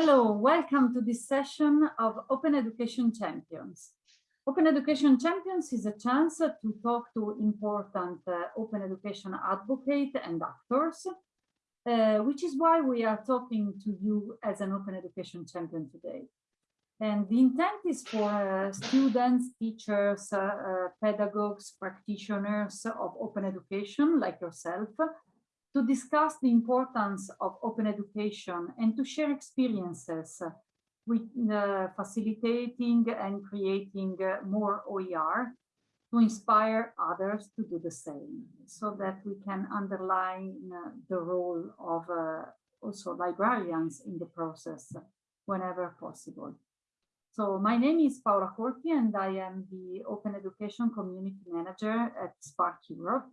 Hello, welcome to this session of Open Education Champions. Open Education Champions is a chance to talk to important uh, open education advocates and actors, uh, which is why we are talking to you as an open education champion today. And the intent is for uh, students, teachers, uh, uh, pedagogues, practitioners of open education like yourself to discuss the importance of open education and to share experiences with uh, facilitating and creating uh, more OER to inspire others to do the same so that we can underline uh, the role of uh, also librarians in the process whenever possible. So my name is Paola Corti and I am the Open Education Community Manager at SPARC Europe.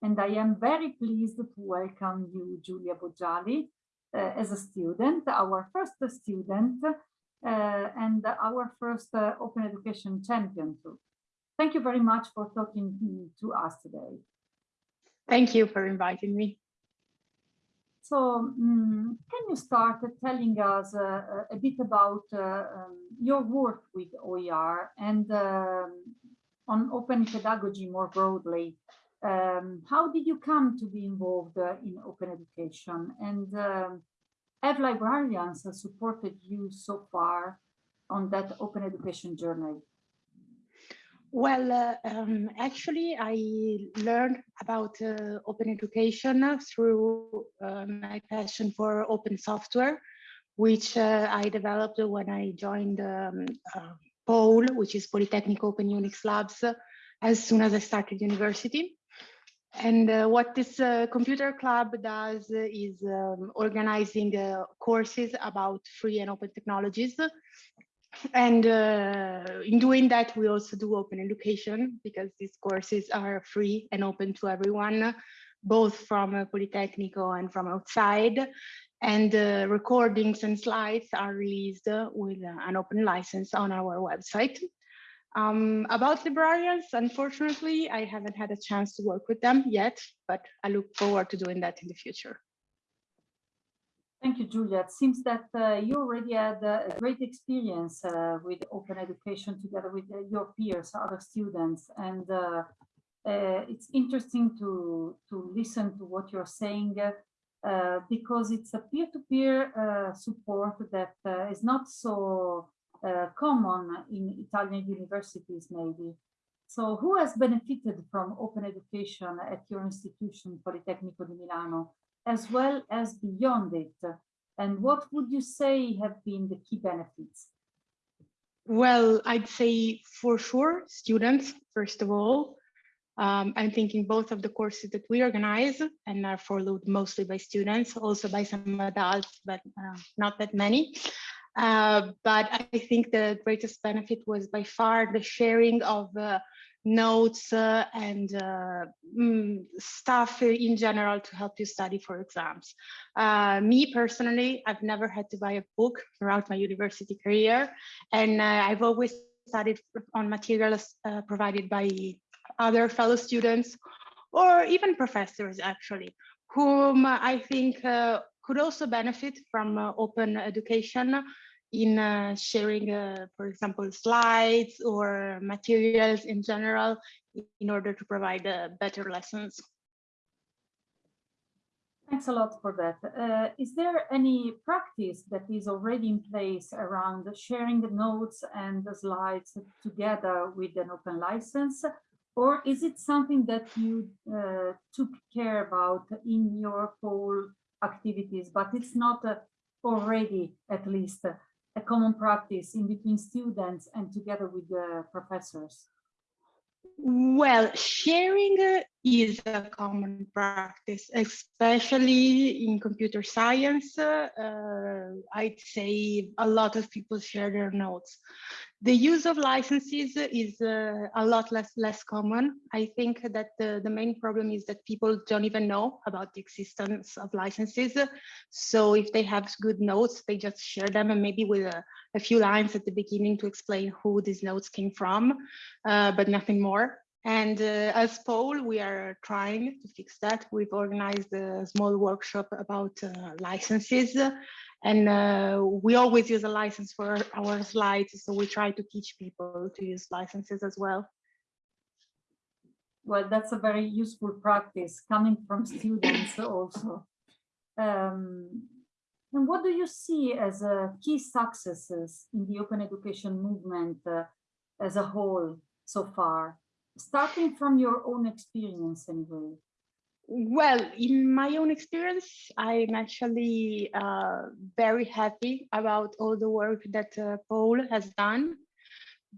And I am very pleased to welcome you, Giulia Boggiali, uh, as a student, our first student, uh, and our first uh, open education champion too. Thank you very much for talking to us today. Thank you for inviting me. So um, can you start telling us uh, a bit about uh, um, your work with OER and um, on open pedagogy more broadly? Um, how did you come to be involved uh, in open education and um, have librarians supported you so far on that open education journey? Well, uh, um, actually, I learned about uh, open education through uh, my passion for open software, which uh, I developed when I joined um, uh, POUL, which is Polytechnic Open Unix Labs, as soon as I started university. And uh, what this uh, computer club does is um, organizing uh, courses about free and open technologies. And uh, in doing that, we also do open education because these courses are free and open to everyone, both from Politecnico and from outside. And uh, recordings and slides are released with an open license on our website. Um, about librarians, unfortunately, I haven't had a chance to work with them yet, but I look forward to doing that in the future. Thank you, Julia. It seems that uh, you already had a great experience uh, with open education together with uh, your peers, other students, and uh, uh, it's interesting to, to listen to what you're saying uh, because it's a peer-to-peer -peer, support that is not so uh, common in Italian universities, maybe. So who has benefited from open education at your institution, Politecnico di Milano, as well as beyond it? And what would you say have been the key benefits? Well, I'd say for sure, students, first of all. Um, I'm thinking both of the courses that we organize and are followed mostly by students, also by some adults, but uh, not that many. Uh, but I think the greatest benefit was by far the sharing of uh, notes uh, and uh, mm, stuff in general to help you study for exams. Uh, me personally, I've never had to buy a book throughout my university career, and I've always studied on materials provided by other fellow students or even professors actually, whom I think could also benefit from open education in uh, sharing, uh, for example, slides or materials in general in order to provide uh, better lessons. Thanks a lot for that. Uh, is there any practice that is already in place around sharing the notes and the slides together with an open license? Or is it something that you uh, took care about in your whole activities, but it's not uh, already at least a common practice in between students and together with the professors? Well, sharing is a common practice, especially in computer science. Uh, I'd say a lot of people share their notes. The use of licenses is uh, a lot less less common. I think that the, the main problem is that people don't even know about the existence of licenses. So if they have good notes, they just share them and maybe with a, a few lines at the beginning to explain who these notes came from, uh, but nothing more And uh, as POUL, we are trying to fix that. We've organized a small workshop about uh, licenses and uh, we always use a license for our slides. So we try to teach people to use licenses as well. Well, that's a very useful practice coming from students also. Um, and what do you see as uh, key successes in the open education movement uh, as a whole so far? Starting from your own experience anyway. Well, in my own experience, I'm actually uh, very happy about all the work that uh, POUL has done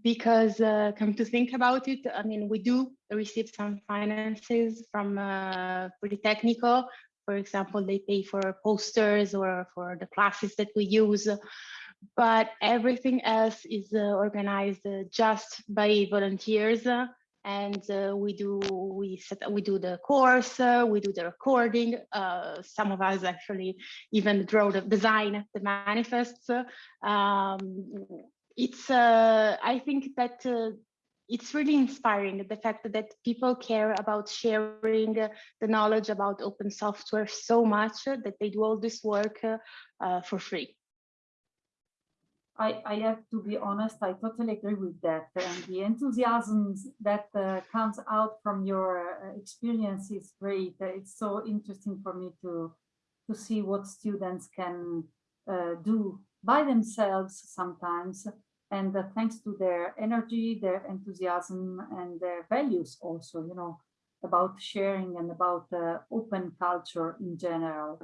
because uh, come to think about it, I mean, we do receive some finances from uh, Politecnico. For example, they pay for posters or for the classes that we use, but everything else is uh, organized uh, just by volunteers and uh, we do we set we do the course uh, we do the recording uh, some of us actually even draw the design the manifests um, it's uh, i think that uh, it's really inspiring the fact that people care about sharing the knowledge about open software so much that they do all this work uh, for free I, I have to be honest, I totally agree with that. And the enthusiasm that uh, comes out from your uh, experience is great. It's so interesting for me to, to see what students can uh, do by themselves sometimes. And uh, thanks to their energy, their enthusiasm, and their values also, you know, about sharing and about uh, open culture in general.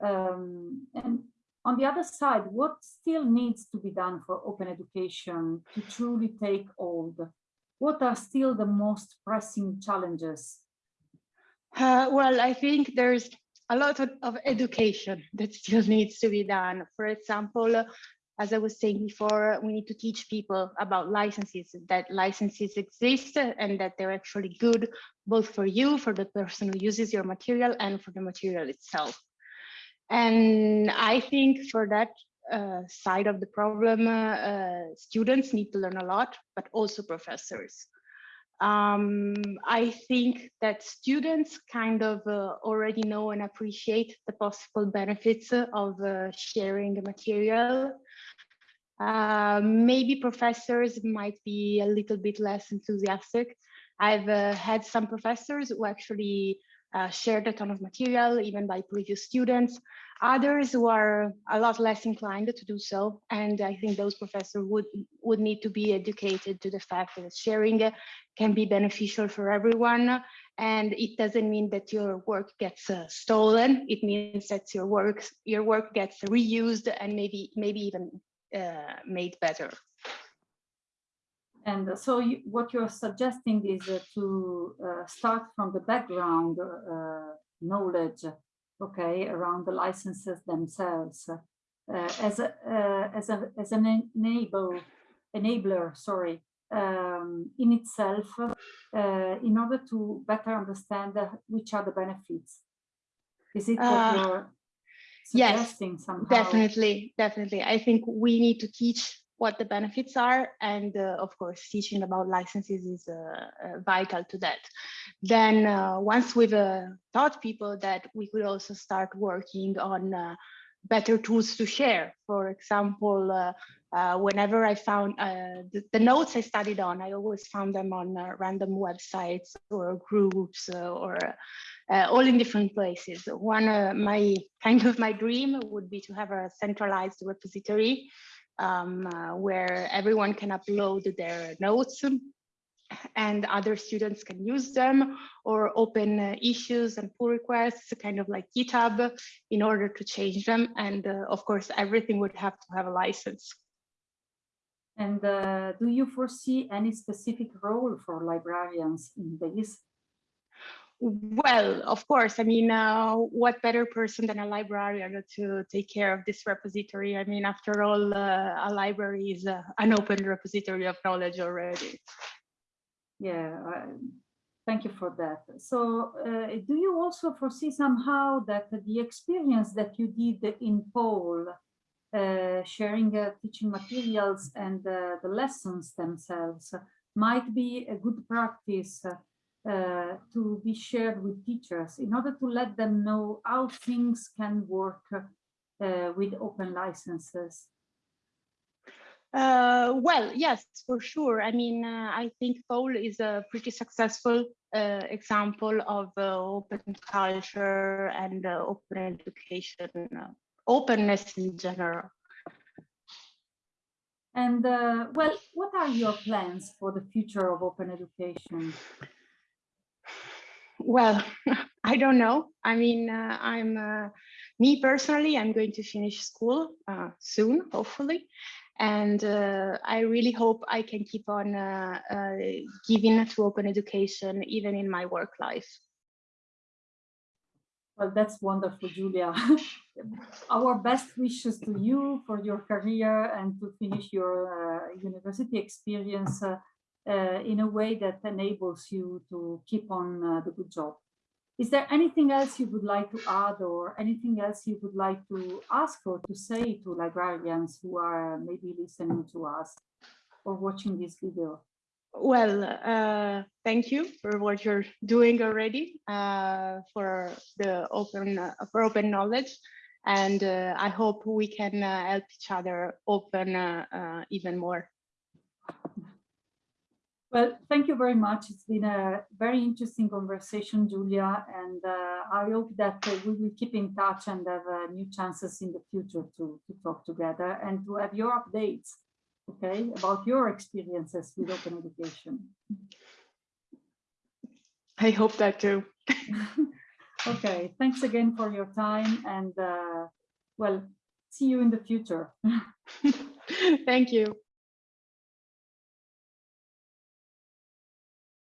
Um, and on the other side, what still needs to be done for open education to truly take hold? What are still the most pressing challenges? Uh, well, I think there's a lot of, of, education that still needs to be done. For example, as I was saying before, we need to teach people about licenses, that licenses exist and that they're actually good, both for you, for the person who uses your material and for the material itself. And I think for that uh, side of the problem, uh, uh, students need to learn a lot, but also professors. Um, I think that students kind of uh, already know and appreciate the possible benefits of uh, sharing the material. Uh, maybe professors might be a little bit less enthusiastic. I've had some professors who actually uh, shared a ton of material, even by previous students. Others who are a lot less inclined to do so. And I think those professors would, would need to be educated to the fact that sharing can be beneficial for everyone. And it doesn't mean that your work gets uh, stolen. It means that your work, your work gets reused and maybe, maybe even uh, made better. And so you, what you're suggesting is uh, to uh, start from the background uh, knowledge, okay, around the licenses themselves uh, as a uh, as a as an enable enabler, sorry, um, in itself, uh, in order to better understand which are the benefits. Is it what you're suggesting yes, somehow? Definitely, definitely. I think we need to teach what the benefits are and uh, of course teaching about licenses is uh, uh vital to that. Then uh, once we've uh, taught people that we could also start working on better tools to share. For example whenever i found the, the, notes i studied on i always found them on random websites or groups or all in different places. One my kind of my dream would be to have a centralized repository um, uh, where everyone can upload their notes and other students can use them or open uh, issues and pull requests, kind of like GitHub, in order to change them. And uh, of course, everything would have to have a license. And uh, do you foresee any specific role for librarians in this? Well, of course, I mean, uh, what better person than a librarian to take care of this repository? I mean, after all, uh, a library is uh, an open repository of knowledge already. Yeah, thank you for that. So uh, do you also foresee somehow that the experience that you did in POUL, uh, sharing uh, teaching materials and the lessons themselves might be a good practice uh, to be shared with teachers in order to let them know how things can work uh, with open licenses? Uh, well, yes, for sure. I mean, uh, I think POUL is a pretty successful uh, example of uh, open culture and open education, uh, openness in general. And uh, well, what are your plans for the future of open education? Well, I don't know. I mean, uh, I'm uh, me personally. I'm going to finish school uh, soon, hopefully, and uh, I really hope I can keep on uh, uh, giving to open education even in my work life. Well, that's wonderful, Julia. Our best wishes to you for your career and to finish your university experience uh, in a way that enables you to keep on uh, the good job. Is there anything else you would like to add or anything else you would like to ask or to say to librarians who are maybe listening to us or watching this video? Well, uh, thank you for what you're doing already uh, for the open uh, for open knowledge, and uh, I hope we can help each other open even more. Well, thank you very much. It's been a very interesting conversation, Julia, and uh, I hope that uh, we will keep in touch and have uh, new chances in the future to, to talk together and to have your updates, okay, about your experiences with open education. I hope that too. okay, thanks again for your time and uh, well, see you in the future. Thank you.